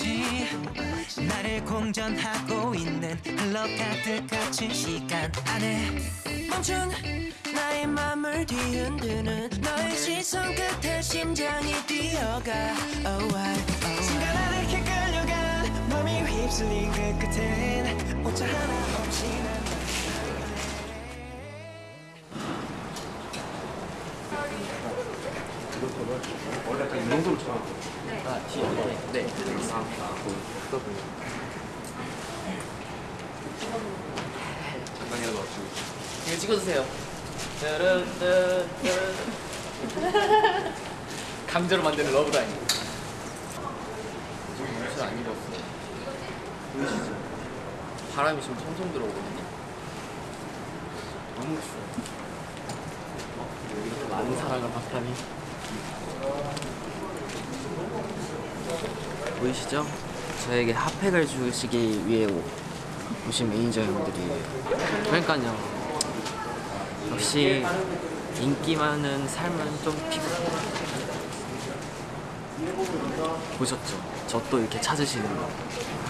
마치 나를 공전하고 있는 흘러 가득 갇힌 시간 안에 멈춘 나의 맘을 뒤흔드는 너의 시선 끝에 심장이 뛰어가. Oh, I, oh. 순간 아득히 끌려간 맘이 휩쓸린 그 끝엔 오차 하나 없이 난 이거 찍어주세요. 강제로 만드는 러브라인. 지금 옷을 안 입었어. 보이시죠? 바람이 지금 통통 들어오거든요. 너무 추워. 어, 여기서 많은 사랑을 받다니. 보이시죠? 저에게 핫팩을 주시기 위해 오- 오신 매니저 형들이에요. 그러니까요. 역시 인기 많은 삶은 좀 피곤해요. 보셨죠? 저 또 이렇게 찾으시는 거.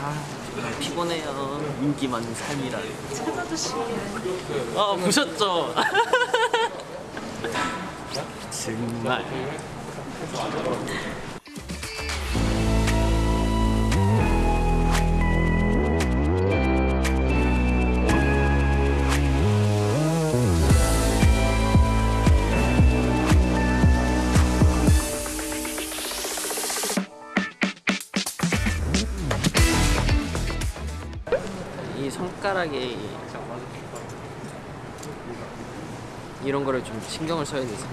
아, 정말 피곤해요. 인기 많은 삶이라. 찾아주시면. 아, 보셨죠? 정말. 이 손가락에 이런 거를 좀 신경을 써야 돼서.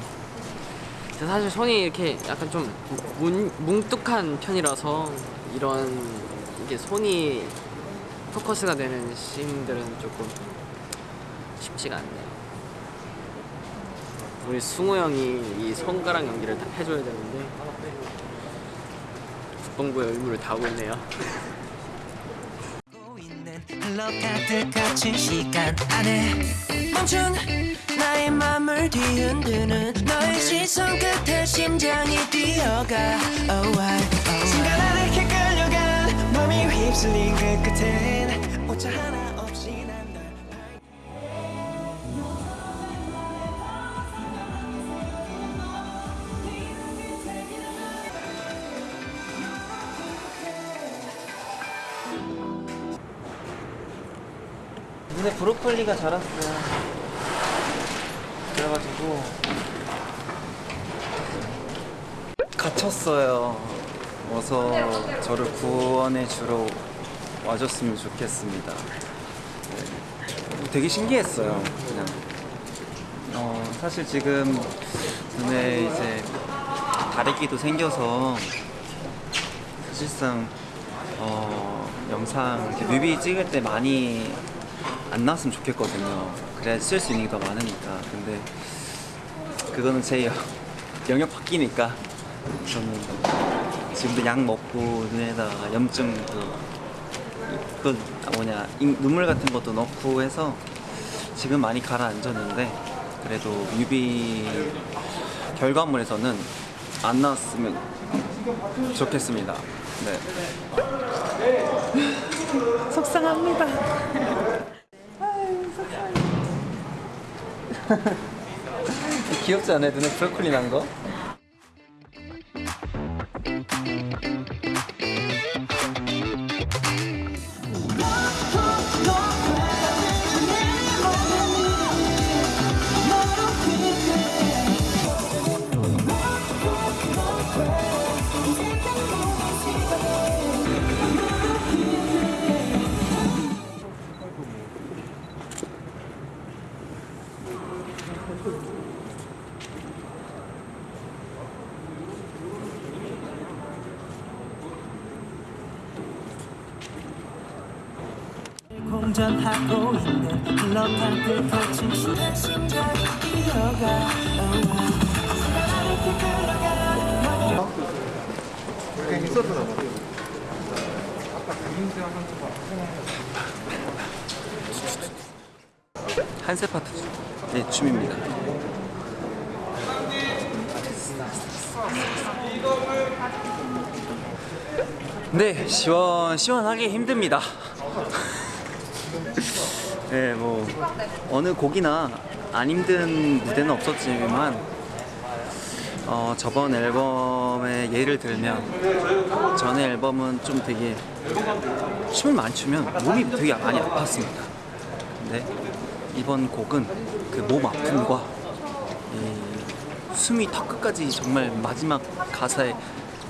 사실 손이 이렇게 약간 좀 문, 뭉뚝한 편이라서 이런 이게 손이 포커스가 되는 씬들은 조금 쉽지가 않네요. 우리 승우 형이 이 손가락 연기를 다 해줘야 되는데 국방부의 의무를 다하고 있네요 흘러 가득 갇힌 시간 안에 멈춘 나의 맘을 뒤흔드는 너의 시선 끝에 심장이 뛰어가 oh, I, oh, I. 순간 아득히 끌려간 맘이 휩쓸린 그 끝엔 오차 하나 브로콜리가 자랐어요. 그래가지고 갇혔어요. 어서 저를 구원해 주러 와줬으면 좋겠습니다. 네. 되게 신기했어요. 그냥 어, 사실 지금 눈에 이제 다래끼도 생겨서 사실상 어, 영상 뮤비 찍을 때 많이 안 나왔으면 좋겠거든요. 그래야 쓸 수 있는 게 더 많으니까. 근데 그거는 제 영- 영역 바뀌니까 저는 지금도 약 먹고 눈에다가 염증 그, 그 뭐냐 잉- 눈물 같은 것도 넣고 해서 지금 많이 가라앉았는데 그래도 뮤비 결과물에서는 안 나왔으면 좋겠습니다. 네. 속상합니다. 귀엽지 않아요? 눈에 브로콜리 난 거? 공전하고 있는 흘러가득 갇힌 시간 심장이 뛰어가 한세 파트 네, 춤입니다. 네, 시원 시원하게 힘듭니다. 네, 뭐 어느 곡이나 안 힘든 무대는 없었지만 어, 저번 앨범의 예를 들면 전에 앨범은 좀 되게 춤을 많이 추면 몸이 되게 많이 아팠습니다. 근데 이번 곡은 그 몸 아픔과 이 숨이 턱 끝까지 정말 마지막 가사에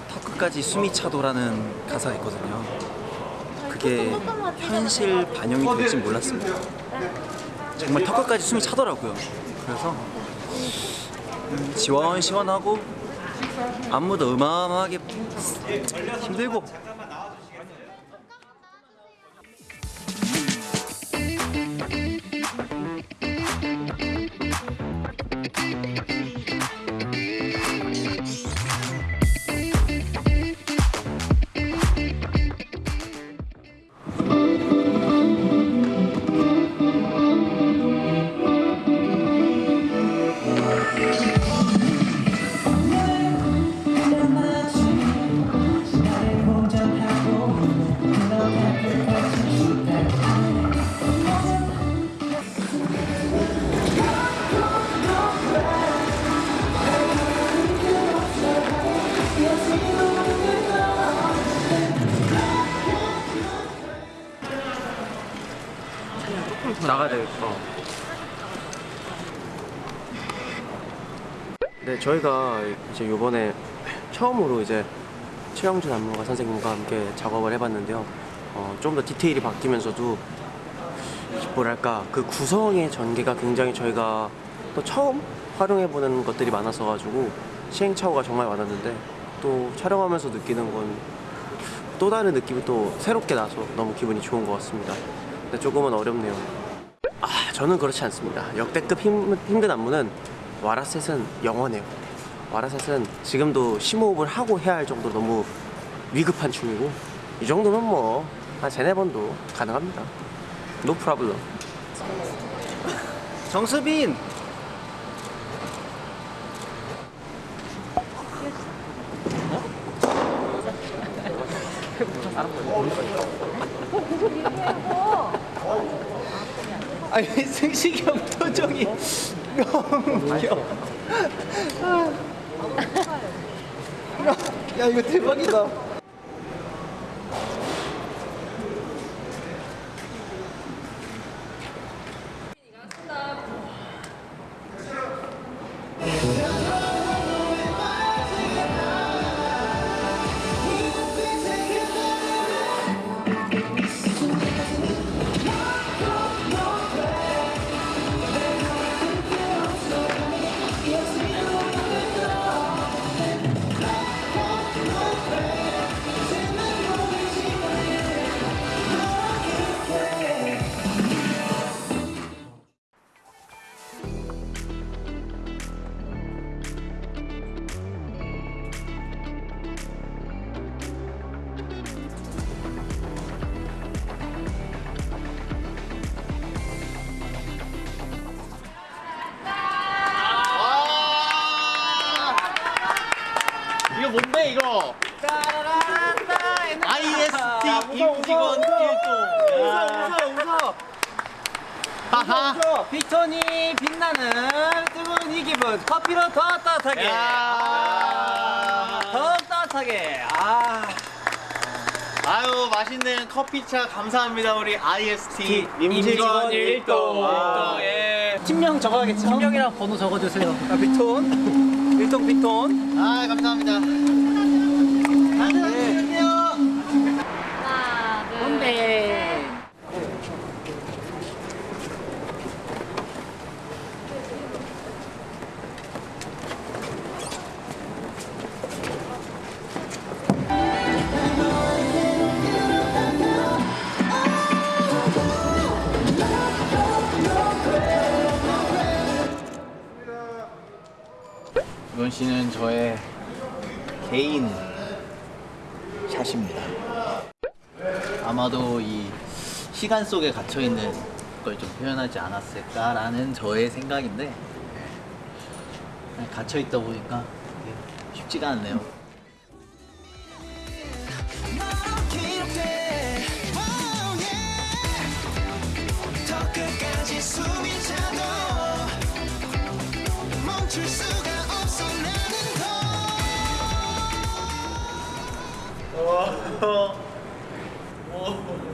턱 끝까지 숨이 차도라는 가사가 있거든요. 그게 현실 반영이 될지 몰랐습니다. 정말 턱 끝까지 숨이 차더라고요. 그래서 음, 시원시원하고 안무도 어마어마하게 힘들고 되겠다. 네, 저희가 이제 요번에 처음으로 이제 최영준 안무가 선생님과 함께 작업을 해봤는데요. 어, 좀 더 디테일이 바뀌면서도 뭐랄까 그 구성의 전개가 굉장히 저희가 또 처음 활용해보는 것들이 많아서 가지고 시행착오가 정말 많았는데 또 촬영하면서 느끼는 건 또 다른 느낌이 또 새롭게 나서 너무 기분이 좋은 것 같습니다. 근데 조금은 어렵네요. 아, 저는 그렇지 않습니다. 역대급 힘, 힘든 안무는 와라셋은 영원해요. 와라셋은 지금도 심호흡을 하고 해야 할 정도로 너무 위급한 춤이고 이 정도면 뭐 한 세네 번도 가능합니다. No problem. 정수빈 아니 승식이 형 표정이 너무 야, 야 이거 대박이다 이거 뭔데 이거? IST 임직원 1동. 웃어 웃어 웃어 하하. 빅톤이 빛나는 뜨거운 이 기분 커피로 더 따뜻하게 야. 더 따뜻하게 아 아유 맛있는 커피차 감사합니다 우리 IST 임직원 일동. 아, 예. 팀명 적어야겠죠? 팀명이랑 번호 적어주세요 아, 빅톤 일동 빅톤 아 감사합니다. 씨는 저의 개인 샷입니다. 아마도 이 시간 속에 갇혀 있는 걸 좀 표현하지 않았을까라는 저의 생각인데 갇혀 있다 보니까 쉽지가 않네요. 오. 오.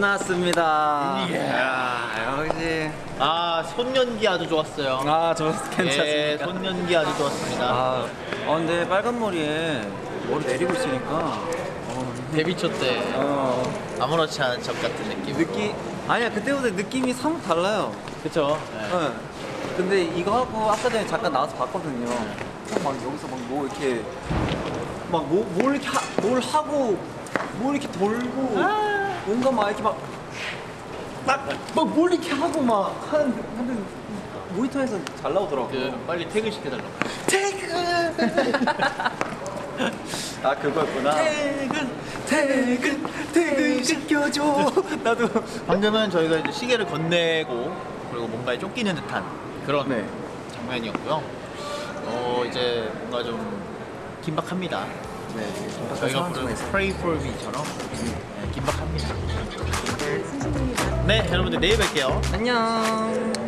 끝났습니다. 이야, 역시. 아 손연기 아주 좋았어요. 아, 저 예, 괜찮습니까? 손연기 아주 좋았습니다. 아, 아, 근데 빨간 머리에 머리 내리고 있으니까 어, 데뷔 초 때 어, 아무렇지 않은 척 같은 느낌. 느낌 아니야 그때보다 느낌이 사뭇 달라요. 그쵸? 네. 근데 이거 하고 아까 전에 잠깐 나와서 봤거든요. 막 여기서 막 뭐 이렇게 막뭘 이렇게 하, 뭘 하고 뭘 이렇게 돌고 뭔가 막 이렇게 막막 뭘 이렇게 하고 막 하는 하는 모니터에서 잘 나오더라고. 그 빨리 퇴근 시켜달라고. 아 그거였구나. 퇴근 퇴근 퇴근 시켜줘. 나도. 방금은 저희가 이제 시계를 건네고 그리고 뭔가에 쫓기는 듯한 그런 네. 장면이었고요. 어 이제 뭔가 좀 긴박합니다. 네. 저희가 부르는 Pray for Me처럼 네, 긴박합니다. 네, 여러분들 내일 뵐게요. 안녕.